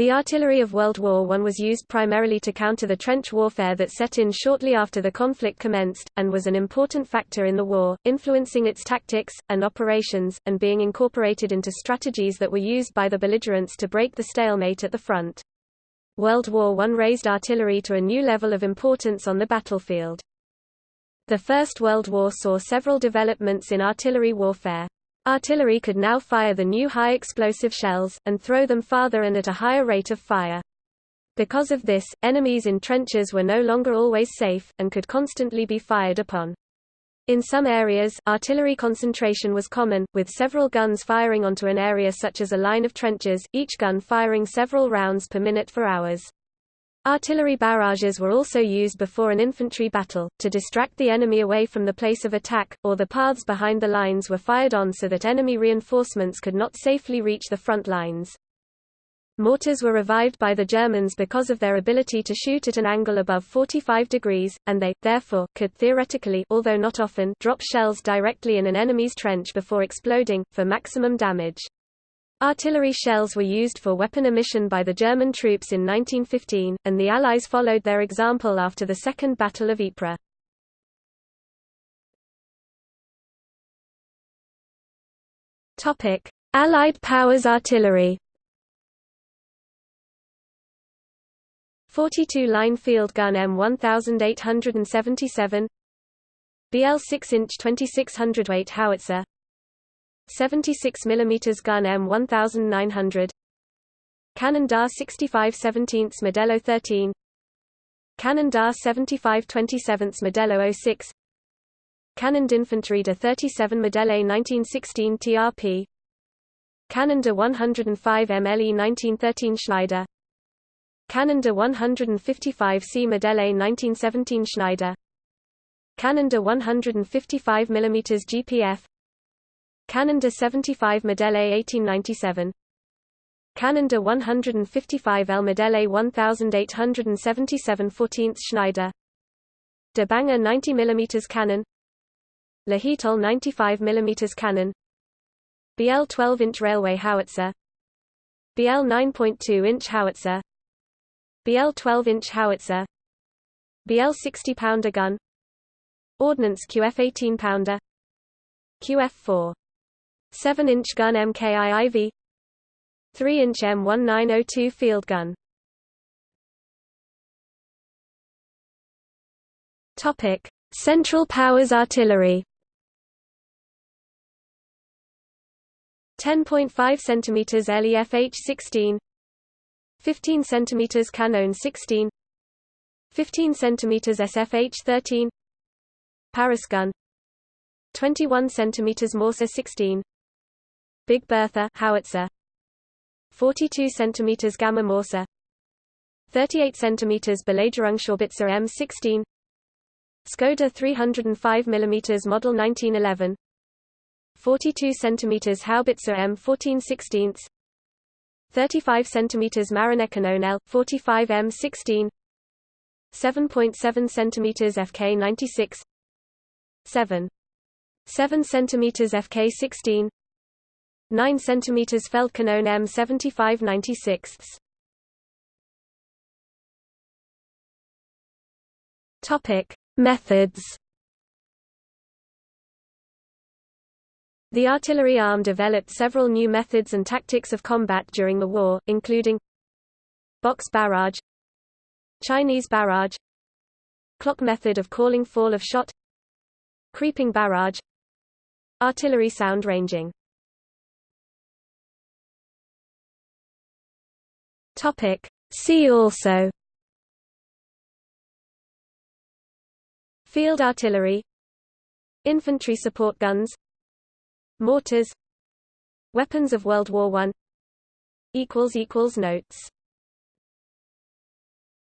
The artillery of World War I was used primarily to counter the trench warfare that set in shortly after the conflict commenced, and was an important factor in the war, influencing its tactics, and operations, and being incorporated into strategies that were used by the belligerents to break the stalemate at the front. World War I raised artillery to a new level of importance on the battlefield. The First World War saw several developments in artillery warfare. Artillery could now fire the new high-explosive shells, and throw them farther and at a higher rate of fire. Because of this, enemies in trenches were no longer always safe, and could constantly be fired upon. In some areas, artillery concentration was common, with several guns firing onto an area such as a line of trenches, each gun firing several rounds per minute for hours. Artillery barrages were also used before an infantry battle, to distract the enemy away from the place of attack, or the paths behind the lines were fired on so that enemy reinforcements could not safely reach the front lines. Mortars were revived by the Germans because of their ability to shoot at an angle above 45 degrees, and they, therefore, could theoretically although not often, drop shells directly in an enemy's trench before exploding, for maximum damage. Artillery shells were used for weapon emission by the German troops in 1915, and the Allies followed their example after the Second Battle of Ypres. Allied powers artillery. 42 line field gun M1877 BL 6-inch 2600 weight howitzer 76 mm gun M1900 Cannon DA 65 17 Modello 13 Cannon DA 75 27 Modello 06 Cannon d'Infanterie de 37 Modèle 1916 TRP Cannon de 105 MLE 1913 Schneider Cannon de 155 C Modèle 1917 Schneider Cannon de 155 mm GPF Cannon de 75 Modèle 1897 Cannon de 155 L Modèle 1877 14th Schneider. De Bange 90 mm cannon Lahitolle 95 mm cannon BL 12-inch railway howitzer. BL 9.2-inch howitzer. BL 12-inch howitzer. BL 60-pounder gun. Ordnance QF 18-pounder QF 4 7-inch gun MKIIV 3-inch M1902 field gun. Topic: Central Powers Artillery. 10.5 cm LEFH 16 15 cm Canon 16 15 cm SFH 13 Paris gun 21 cm Mörser 16 Big Bertha howitzer. 42 cm Gamma Mörser 38 cm Belagerungshaubitze M16 Skoda 305 mm Model 1911 42 cm Haubitze M14 16 35 cm Mariner L 45 M16 7.7 cm FK 96 7 7 cm FK 16 9 cm Feldkanone M75 96 Topic Methods. The artillery arm developed several new methods and tactics of combat during the war, including box barrage Chinese barrage clock method of calling fall of shot creeping barrage artillery sound ranging Topic. See also. Field artillery. Infantry support guns. Mortars. Weapons of World War I Notes